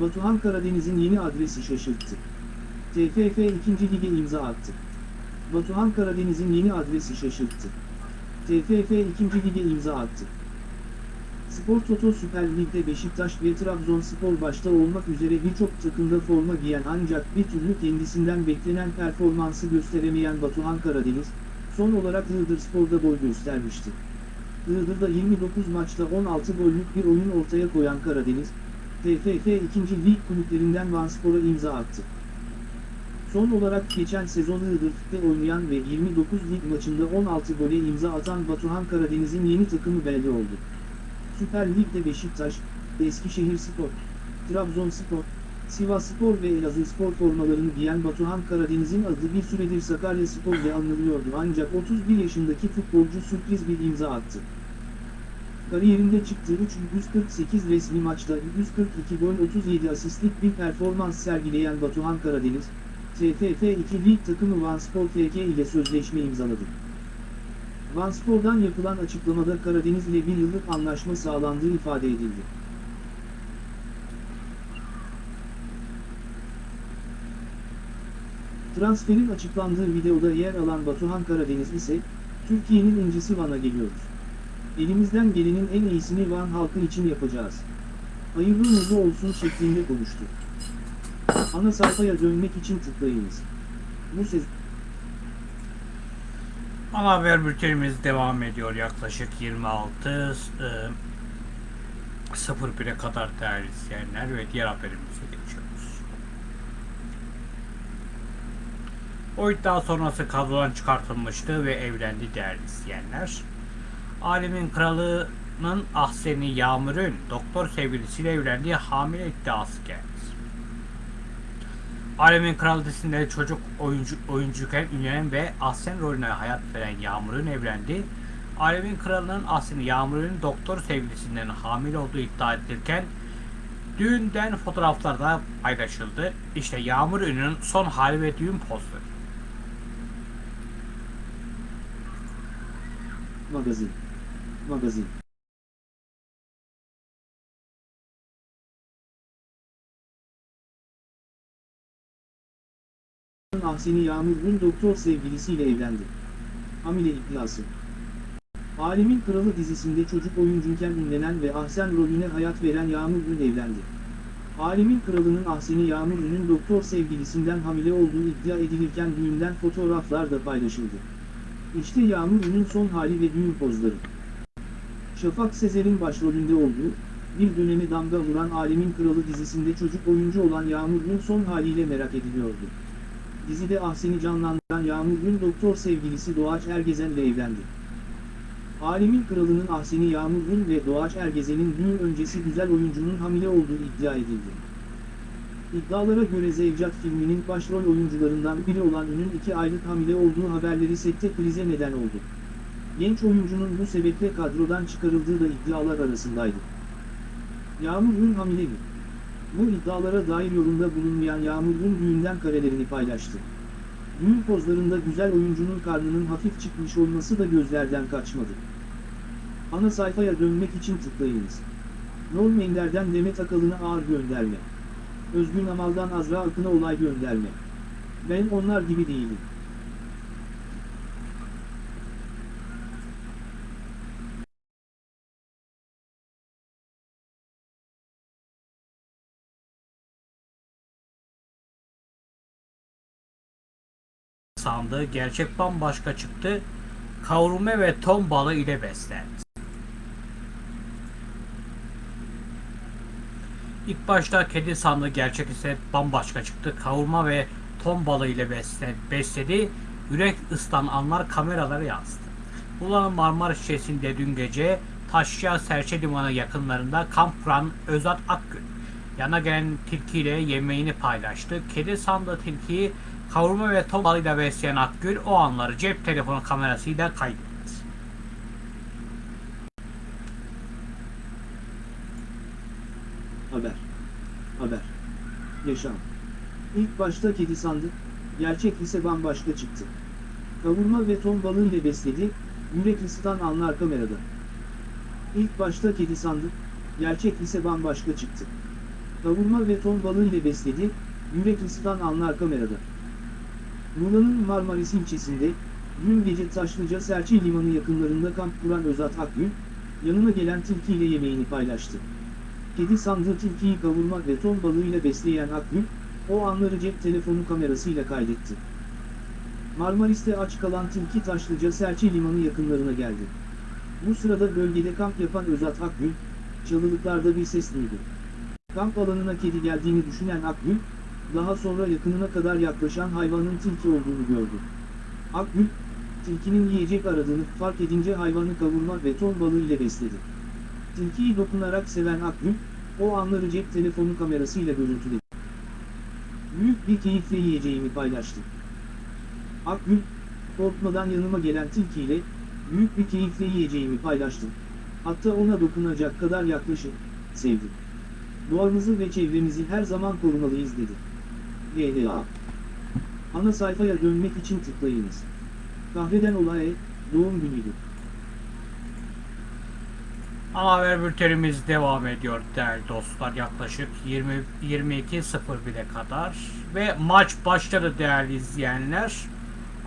Batuhan Karadeniz'in yeni adresi şaşırttı. TFF 2. Lig'e imza attı. Batuhan Karadeniz'in yeni adresi şaşırttı. TFF 2. Lig'e imza attı. Spor Toto Süper Lig'de Beşiktaş ve Trabzonspor başta olmak üzere birçok takımda forma giyen ancak bir türlü kendisinden beklenen performansı gösteremeyen Batuhan Karadeniz, son olarak Iğdır Spor'da boy göstermişti. Iğdır'da 29 maçta 16 gollük bir oyun ortaya koyan Karadeniz, TFF 2. Lig kulüplerinden Vanspor'a imza attı. Son olarak geçen sezon Iğdır'da oynayan ve 29 lig maçında 16 gole imza atan Batuhan Karadeniz'in yeni takımı belli oldu. Süper Lig'de Beşiktaş, Eskişehirspor, Trabzonspor, Sivasspor ve Elazığspor formalarını giyen Batuhan Karadeniz'in adı bir süredir Sakaryaspor'da anılıyordu ancak 31 yaşındaki futbolcu sürpriz bir imza attı. Kariyerinde çıktığı 348 resmi maçta 142 gol 37 asistlik bir performans sergileyen Batuhan Karadeniz, TFF 2 Lig takımı Vanspor FK ile sözleşme imzaladı. Vanspor'dan yapılan açıklamada Karadeniz ile bir yıllık anlaşma sağlandığı ifade edildi. Transferin açıklandığı videoda yer alan Batuhan Karadeniz ise, Türkiye'nin incisi Van'a geliyoruz. Elimizden gelenin en iyisini Van halkı için yapacağız. Hayırlı uğurlu olsun şeklinde konuştu. Ana sayfaya dönmek için tıklayınız. Bu sezon Ana haber bültenimiz devam ediyor yaklaşık 26 e, 01'e kadar değerli izleyenler ve diğer haberimize geçiyoruz. O iddia sonrası kadrodan çıkartılmıştı ve evlendi değerli izleyenler. Alemin kralının Ahseni Yağmur'un doktor sevgilisiyle evlendiği hamile iddiası geldi. Alemin Kral dizisinde çocuk oyuncu oyuncuyken ünlenen ve Ahsen rolüne hayat veren Yağmur'un evlendi. Alemin Kralı'nın Ahsen'i Yağmur'un doktor sevgilisinden hamile olduğu iddia edilirken düğünden fotoğraflar da paylaşıldı. İşte Yağmur Ünlü'nün son hali ve düğün postları. Magazin. Magazin. Ahseni Yağmur Gün doktor sevgilisiyle evlendi. Hamile iddiası. Alemin Kralı dizisinde çocuk oyuncuyken ünlenen ve Ahsen rolüne hayat veren Yağmur Gün evlendi. Alemin Kralı'nın Ahseni Yağmur Gün'ün doktor sevgilisinden hamile olduğu iddia edilirken düğünden fotoğraflar da paylaşıldı. İşte Yağmur Gün'ün son hali ve düğün pozları. Şafak Sezer'in başrolünde olduğu, bir dönemi damga vuran Alemin Kralı dizisinde çocuk oyuncu olan Yağmur Gün son haliyle merak ediliyordu. Dizide Ahsen'i canlandıran Yağmur Gün doktor sevgilisi Doğaç Ergezen'le evlendi. Alemin Kralı'nın Ahsen'i Yağmur Gün ve Doğaç Ergezen'in düğün öncesi güzel oyuncunun hamile olduğu iddia edildi. İddialara göre Zevcat filminin başrol oyuncularından biri olan Ün'ün iki aylık hamile olduğu haberleri sette krize neden oldu. Genç oyuncunun bu sebeple kadrodan çıkarıldığı da iddialar arasındaydı. Yağmur Ün hamile mi? Bu iddialara dair yorumda bulunmayan Yağmur Ün düğünden karelerini paylaştı. Düğün pozlarında güzel oyuncunun karnının hafif çıkmış olması da gözlerden kaçmadı. Ana sayfaya dönmek için tıklayınız. Norm Ender'den Demet Akalın'a ağır gönderme. Özgün Amal'dan Azra Akın'a olay gönderme. Ben onlar gibi değilim. Sandığı gerçek bambaşka çıktı. Kavurma ve ton balığı ile beslendi. İlk başta kedi sandığı gerçek ise bambaşka çıktı. Kavurma ve ton balığı ile besle- besledi. Yürek ıslan anlar kameralara yansıdı. Ulan Marmara Şişesi'nde dün gece Taşya Serçe Limanı yakınlarında kamp kuran Özat Akgün yana gelen tilkiyle yemeğini paylaştı. Kedi sandığı tilkiyi kavurma ve ton balığıyla besleyen Akgül o anları cep telefonu kamerasıyla kaydetti. Haber. Haber. Yaşam. İlk başta kedi sandık, gerçek ise bambaşka çıktı. Kavurma ve ton balığı ile besledi, yürek ısıtan anlar kamerada. İlk başta kedi sandık, gerçek ise bambaşka çıktı. Kavurma ve ton balığı ile besledi, yürek ısıtan anlar kamerada. Muğla'nın Marmaris ilçesinde, dün gece Taşlıca Serçe Limanı yakınlarında kamp kuran Özat Akgün, yanına gelen tilkiyle yemeğini paylaştı. Kedi sandığı tilkiyi kavurma ve ton balığıyla besleyen Akgül, o anları cep telefonu kamerasıyla kaydetti. Marmaris'te aç kalan tilki Taşlıca Serçe Limanı yakınlarına geldi. Bu sırada bölgede kamp yapan Özat Akgül, çalılıklarda bir ses duydu. Kamp alanına kedi geldiğini düşünen Akgül, daha sonra yakınına kadar yaklaşan hayvanın tilki olduğunu gördü. Akgül, tilkinin yiyecek aradığını fark edince hayvanı kavurma ve ton balığı ile besledi. Tilkiyi dokunarak seven Akgül, o anları cep telefonu kamerasıyla görüntüledi. Büyük bir keyifle yiyeceğimi paylaştım. Akgül, korkmadan yanıma gelen tilkiyle, büyük bir keyifle yiyeceğimi paylaştım. Hatta ona dokunacak kadar yaklaşıp, sevdim. Doğamızı ve çevremizi her zaman korumalıyız dedi. GDA Ana sayfaya dönmek için tıklayınız. Kahreden olay, doğum günüydü. Ana haber bültenimiz devam ediyor değerli dostlar yaklaşık 20 22.01'e kadar ve maç başladı değerli izleyenler.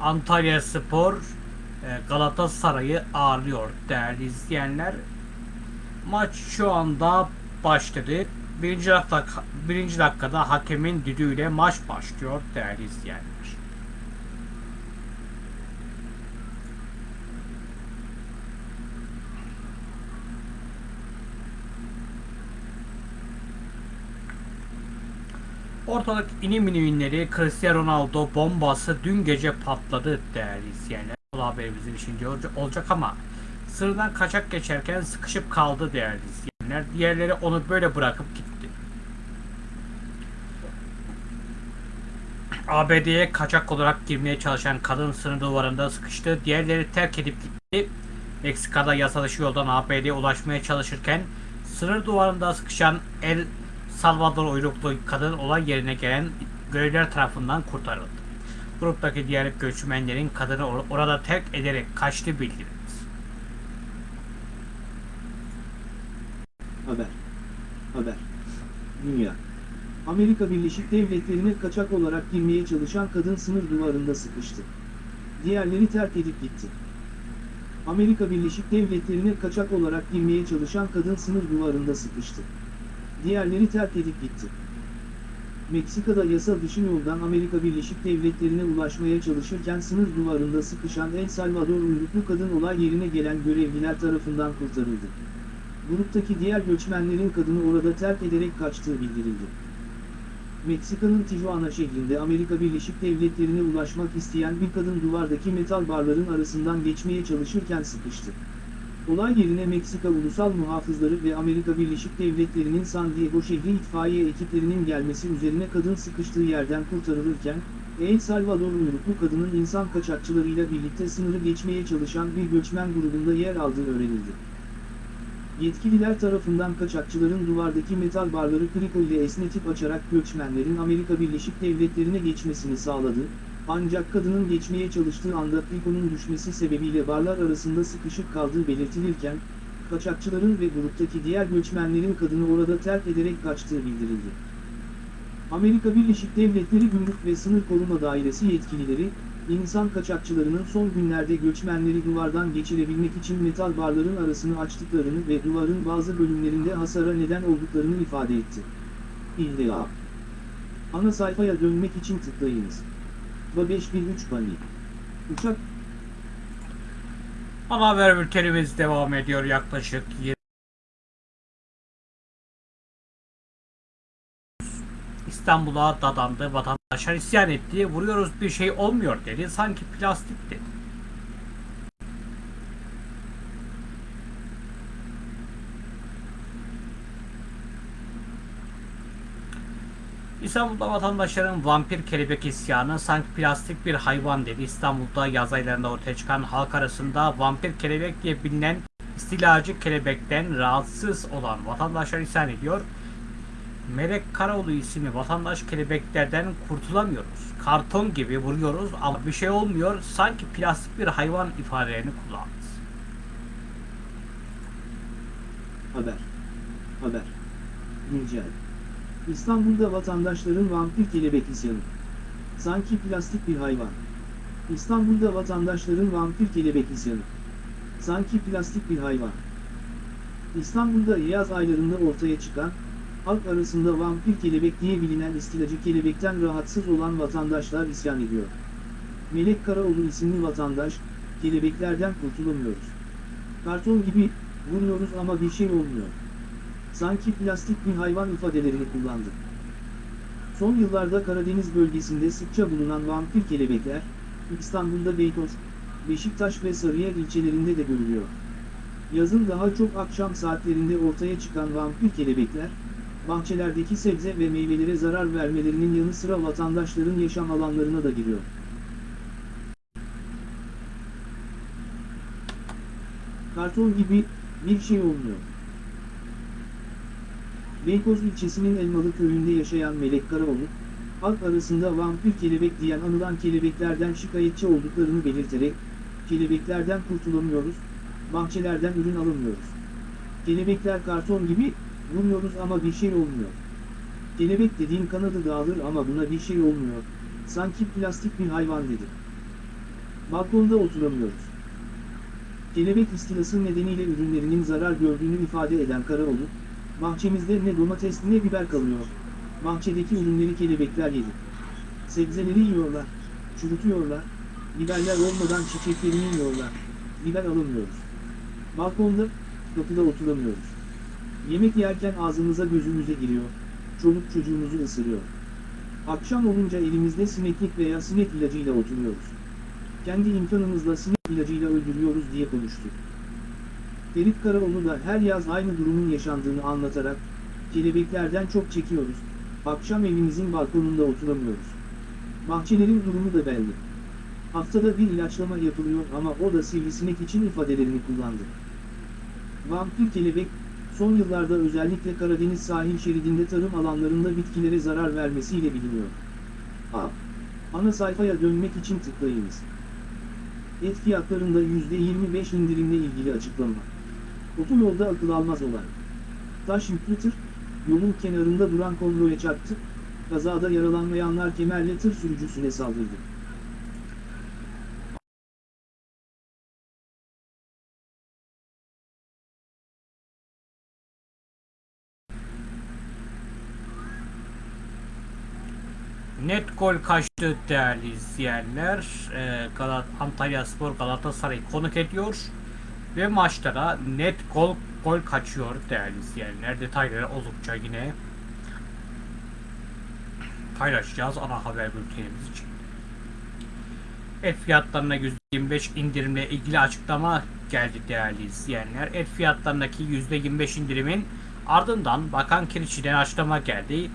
Antalya Spor e, Galatasaray'ı ağırlıyor değerli izleyenler. Maç şu anda başladı. Birinci, dakika, birinci dakikada hakemin düdüğüyle maç başlıyor değerli izleyenler. Ortalık inim iniminleri Cristiano Ronaldo bombası dün gece patladı değerli izleyenler. Bu haberimizin içinde olacak ama sırdan kaçak geçerken sıkışıp kaldı değerli izleyenler. Diğerleri onu böyle bırakıp gitti. ABD'ye kaçak olarak girmeye çalışan kadın sınır duvarında sıkıştı. Diğerleri terk edip gitti. Meksika'da yasa dışı yoldan ABD'ye ulaşmaya çalışırken sınır duvarında sıkışan El Salvador uyruklu kadın olay yerine gelen görevliler tarafından kurtarıldı. Gruptaki diğer göçmenlerin kadını or- orada terk ederek kaçtı bildirildi. Haber. Haber. Dünya. Amerika Birleşik Devletleri'ne kaçak olarak girmeye çalışan kadın sınır duvarında sıkıştı. Diğerleri terk edip gitti. Amerika Birleşik Devletleri'ne kaçak olarak girmeye çalışan kadın sınır duvarında sıkıştı. Diğerleri terk edip gitti. Meksika'da yasa dışı yoldan Amerika Birleşik Devletleri'ne ulaşmaya çalışırken sınır duvarında sıkışan El Salvador uyruklu kadın olay yerine gelen görevliler tarafından kurtarıldı. Gruptaki diğer göçmenlerin kadını orada terk ederek kaçtığı bildirildi. Meksika'nın Tijuana şehrinde Amerika Birleşik Devletleri'ne ulaşmak isteyen bir kadın duvardaki metal barların arasından geçmeye çalışırken sıkıştı. Olay yerine Meksika Ulusal Muhafızları ve Amerika Birleşik Devletleri'nin San Diego şehri itfaiye ekiplerinin gelmesi üzerine kadın sıkıştığı yerden kurtarılırken, El Salvador uyruklu kadının insan kaçakçılarıyla birlikte sınırı geçmeye çalışan bir göçmen grubunda yer aldığı öğrenildi. Yetkililer tarafından kaçakçıların duvardaki metal barları kriko ile esnetip açarak göçmenlerin Amerika Birleşik Devletleri'ne geçmesini sağladı, ancak kadının geçmeye çalıştığı anda krikonun düşmesi sebebiyle barlar arasında sıkışıp kaldığı belirtilirken, kaçakçıların ve gruptaki diğer göçmenlerin kadını orada terk ederek kaçtığı bildirildi. Amerika Birleşik Devletleri Gümrük ve Sınır Koruma Dairesi yetkilileri, insan kaçakçılarının son günlerde göçmenleri duvardan geçirebilmek için metal barların arasını açtıklarını ve duvarın bazı bölümlerinde hasara neden olduklarını ifade etti. İlla. Ana sayfaya dönmek için tıklayınız. Va 5003 Bani. Uçak Ana haber bültenimiz devam ediyor yaklaşık 20 İstanbul'a dadandı, vatandaşlar isyan etti, vuruyoruz bir şey olmuyor dedi, sanki plastik dedi. İstanbul'da vatandaşların vampir kelebek isyanı sanki plastik bir hayvan dedi. İstanbul'da yaz aylarında ortaya çıkan halk arasında vampir kelebek diye bilinen istilacı kelebekten rahatsız olan vatandaşlar isyan ediyor. Melek Karaoğlu isimli vatandaş kelebeklerden kurtulamıyoruz. Karton gibi vuruyoruz ama bir şey olmuyor. Sanki plastik bir hayvan ifadelerini kullandı. Haber. Haber. Güncel. İstanbul'da vatandaşların vampir kelebek isyanı. Sanki plastik bir hayvan. İstanbul'da vatandaşların vampir kelebek isyanı. Sanki plastik bir hayvan. İstanbul'da yaz aylarında ortaya çıkan, halk arasında vampir kelebek diye bilinen istilacı kelebekten rahatsız olan vatandaşlar isyan ediyor. Melek Karaoğlu isimli vatandaş, kelebeklerden kurtulamıyoruz. Karton gibi, vuruyoruz ama bir şey olmuyor. Sanki plastik bir hayvan ifadelerini kullandı. Son yıllarda Karadeniz bölgesinde sıkça bulunan vampir kelebekler, İstanbul'da Beykoz, Beşiktaş ve Sarıyer ilçelerinde de görülüyor. Yazın daha çok akşam saatlerinde ortaya çıkan vampir kelebekler, bahçelerdeki sebze ve meyvelere zarar vermelerinin yanı sıra vatandaşların yaşam alanlarına da giriyor. Karton gibi bir şey olmuyor. Beykoz ilçesinin Elmalı köyünde yaşayan Melek Karaoğlu, halk arasında vampir kelebek diyen anılan kelebeklerden şikayetçi olduklarını belirterek, kelebeklerden kurtulamıyoruz, bahçelerden ürün alamıyoruz. Kelebekler karton gibi, vuruyoruz ama bir şey olmuyor. Kelebek dediğin kanadı dağılır ama buna bir şey olmuyor, sanki plastik bir hayvan dedi. Balkonda oturamıyoruz. Kelebek istilası nedeniyle ürünlerinin zarar gördüğünü ifade eden Karaoğlu, bahçemizde ne domates ne biber kalıyor. Bahçedeki ürünleri kelebekler yedi. Sebzeleri yiyorlar, çürütüyorlar, biberler olmadan çiçeklerini yiyorlar. Biber alamıyoruz. Balkonda, kapıda oturamıyoruz. Yemek yerken ağzımıza gözümüze giriyor, çoluk çocuğumuzu ısırıyor. Akşam olunca elimizde sineklik veya sinek ilacıyla oturuyoruz. Kendi imkanımızla sinek ilacıyla öldürüyoruz diye konuştu. Ferit Karaoğlu da her yaz aynı durumun yaşandığını anlatarak, kelebeklerden çok çekiyoruz, akşam evimizin balkonunda oturamıyoruz. Bahçelerin durumu da belli. Haftada bir ilaçlama yapılıyor ama o da sivrisinek için ifadelerini kullandı. Vampir kelebek, son yıllarda özellikle Karadeniz sahil şeridinde tarım alanlarında bitkilere zarar vermesiyle biliniyor. A. Ana sayfaya dönmek için tıklayınız. Et fiyatlarında %25 indirimle ilgili açıklama. Otoyolda akıl almaz olan. Taş yüklü tır, yolun kenarında duran konvoya çarptı, kazada yaralanmayanlar kemerle tır sürücüsüne saldırdı. Net gol kaçtı değerli izleyenler. Ee, Galat Antalya Spor Galatasaray'ı konuk ediyor. Ve maçta net gol gol kaçıyor değerli izleyenler. Detayları oldukça yine paylaşacağız ana haber bültenimiz için. Et fiyatlarına %25 indirimle ilgili açıklama geldi değerli izleyenler. Et fiyatlarındaki %25 indirimin ardından Bakan Kiriçi'den açıklama geldi.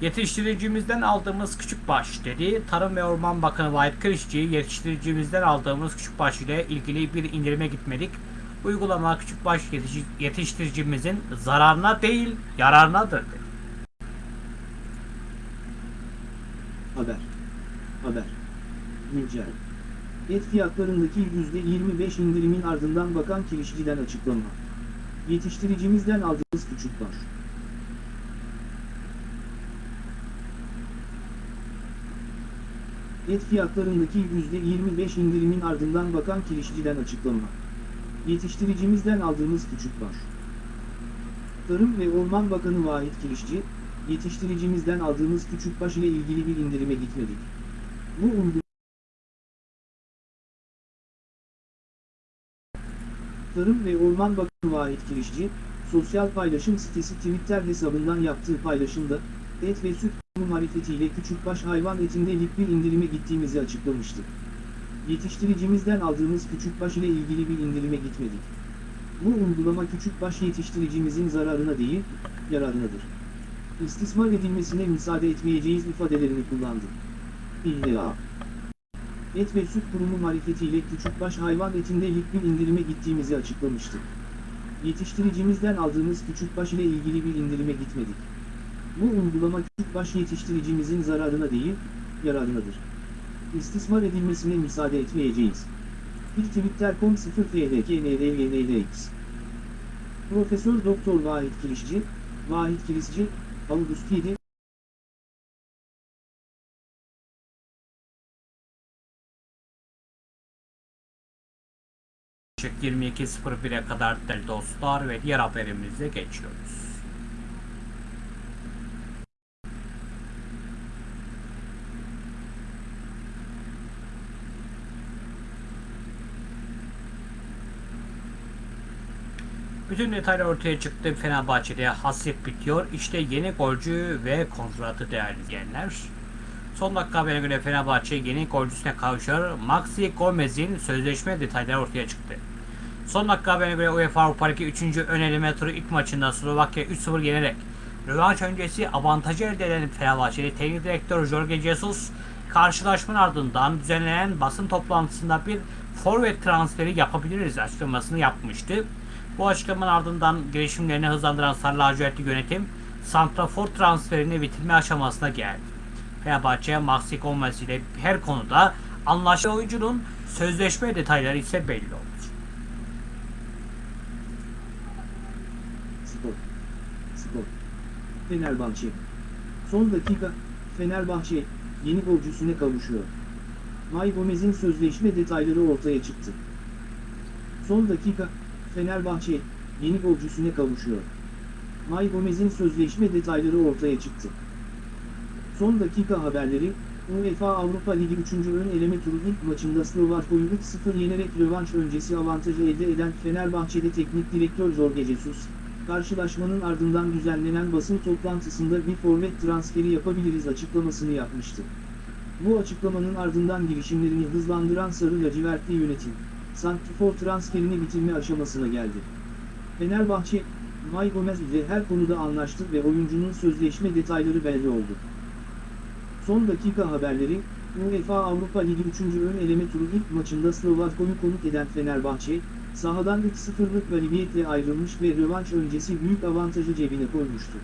Yetiştiricimizden aldığımız küçük baş dedi. Tarım ve Orman Bakanı Vahit Kırışçı yetiştiricimizden aldığımız küçük baş ile ilgili bir indirime gitmedik. Uygulama küçük baş yetiş- yetiştiricimizin zararına değil yararınadır dedi. Haber. Haber. Güncel. Et fiyatlarındaki %25 indirimin ardından Bakan Kirişçi'den açıklama. Yetiştiricimizden aldığımız küçük baş. Et fiyatlarındaki %25 indirimin ardından Bakan Kirişçi'den açıklama. Yetiştiricimizden aldığımız küçük baş. Tarım ve Orman Bakanı Vahit Kirişçi, yetiştiricimizden aldığımız küçük baş ile ilgili bir indirime gitmedik. Bu uygulama Tarım ve Orman Bakanı Vahit Kirişçi, sosyal paylaşım sitesi Twitter hesabından yaptığı paylaşımda, et ve süt kurumu marifetiyle küçükbaş hayvan etinde lik bir indirime gittiğimizi açıklamıştı. Yetiştiricimizden aldığımız küçükbaş ile ilgili bir indirime gitmedik. Bu uygulama küçükbaş yetiştiricimizin zararına değil, yararınadır. İstismar edilmesine müsaade etmeyeceğiz ifadelerini kullandı. İlla. Et ve Süt Kurumu marifetiyle küçükbaş hayvan etinde lik bir indirime gittiğimizi açıklamıştı. Yetiştiricimizden aldığımız küçükbaş ile ilgili bir indirime gitmedik. Bu uygulama küçükbaş yetiştiricimizin zararına değil, yararınadır. İstismar edilmesine müsaade etmeyeceğiz. Bir Twitter.com 0 FHKNRYNLX Profesör Doktor Vahit Kirişçi, Vahit Kirişçi, August 7, 22.01'e kadar değerli dostlar ve diğer haberimize geçiyoruz. Bütün detaylar ortaya çıktı. Fenerbahçe'de hasret bitiyor. İşte yeni golcü ve kontratı değerli izleyenler. Son dakika haberine göre Fenerbahçe yeni golcüsüne kavuşuyor. Maxi Gomez'in sözleşme detayları ortaya çıktı. Son dakika haberine göre UEFA Avrupa Ligi 3. ön turu ilk maçında Slovakya 3-0 yenerek rövanş öncesi avantajı elde eden Fenerbahçeli teknik direktör Jorge Jesus karşılaşmanın ardından düzenlenen basın toplantısında bir forvet transferi yapabiliriz açıklamasını yapmıştı. Bu açıklamanın ardından girişimlerini hızlandıran Sarı Lacivertli yönetim Santrafor transferini bitirme aşamasına geldi. Fenerbahçe Maxi Gomez ile her konuda anlaşılan oyuncunun sözleşme detayları ise belli oldu. Spor. Spor. Fenerbahçe. Son dakika, Fenerbahçe, yeni golcüsüne kavuşuyor. May Gomez'in sözleşme detayları ortaya çıktı. Son dakika, Fenerbahçe, yeni golcüsüne kavuşuyor. May Gomez'in sözleşme detayları ortaya çıktı. Son dakika haberleri, UEFA Avrupa Ligi 3. ön eleme turu ilk maçında Slovakko'yu 3-0 yenerek rövanş öncesi avantajı elde eden Fenerbahçe'de teknik direktör Jorge Jesus, karşılaşmanın ardından düzenlenen basın toplantısında bir forvet transferi yapabiliriz açıklamasını yapmıştı. Bu açıklamanın ardından girişimlerini hızlandıran Sarı Lacivertli yönetim, Santrfor transferini bitirme aşamasına geldi. Fenerbahçe, May Gomez ile her konuda anlaştı ve oyuncunun sözleşme detayları belli oldu. Son dakika haberleri, UEFA Avrupa Ligi 3. ön eleme turu ilk maçında Slovako'yu konuk eden Fenerbahçe, sahadan 3-0'lık galibiyetle ayrılmış ve rövanş öncesi büyük avantajı cebine koymuştu.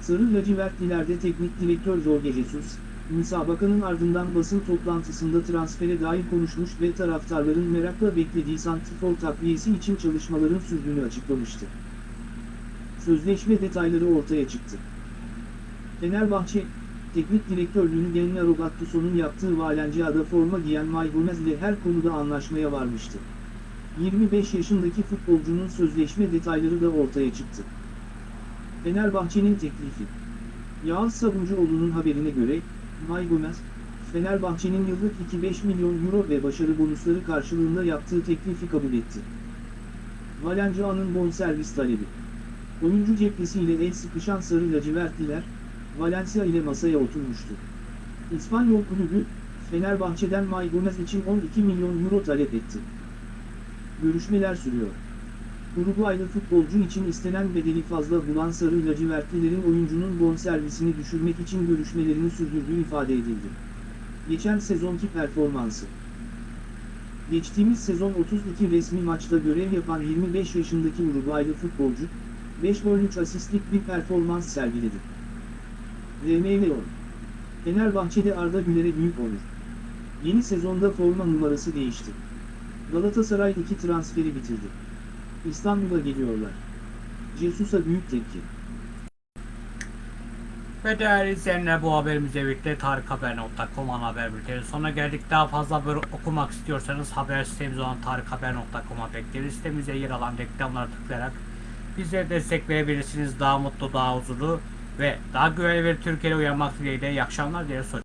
Sarı lacivertlilerde teknik direktör Jorge Jesus, müsabakanın ardından basın toplantısında transfere dair konuşmuş ve taraftarların merakla beklediği santrfor takviyesi için çalışmaların sürdüğünü açıklamıştı. Sözleşme detayları ortaya çıktı. Fenerbahçe, teknik direktörlüğünü Gennaro Gattuso'nun yaptığı Valencia'da forma giyen May Gomez ile her konuda anlaşmaya varmıştı. 25 yaşındaki futbolcunun sözleşme detayları da ortaya çıktı. Fenerbahçe'nin teklifi. Yağız Sabuncuoğlu'nun haberine göre, May Gomez, Fenerbahçe'nin yıllık 2-5 milyon euro ve başarı bonusları karşılığında yaptığı teklifi kabul etti. Valencia'nın bonservis talebi. Oyuncu cephesiyle el sıkışan sarı lacivertliler, Valencia ile masaya oturmuştu. İspanyol kulübü, Fenerbahçe'den May Gomez için 12 milyon euro talep etti. Görüşmeler sürüyor. Uruguaylı futbolcu için istenen bedeli fazla bulan sarı lacivertlilerin oyuncunun bonservisini düşürmek için görüşmelerini sürdürdüğü ifade edildi. Geçen sezonki performansı Geçtiğimiz sezon 32 resmi maçta görev yapan 25 yaşındaki Uruguaylı futbolcu, 5 gol 3 asistlik bir performans sergiledi. RMLO Fenerbahçe'de Arda Güler'e büyük onur. Yeni sezonda forma numarası değişti. Galatasaray iki transferi bitirdi. İstanbul'a geliyorlar. Jesus'a büyük tepki. Ve değerli izleyenler bu haberimizle birlikte tarikhaber.com ana haber bülteni sonuna geldik. Daha fazla haber okumak istiyorsanız haber sitemiz olan tarikhaber.com'a bekleriz. Sitemizde yer alan reklamlara tıklayarak bize destek verebilirsiniz. Daha mutlu, daha huzurlu ve daha güvenli bir Türkiye'de uyanmak dileğiyle iyi akşamlar diye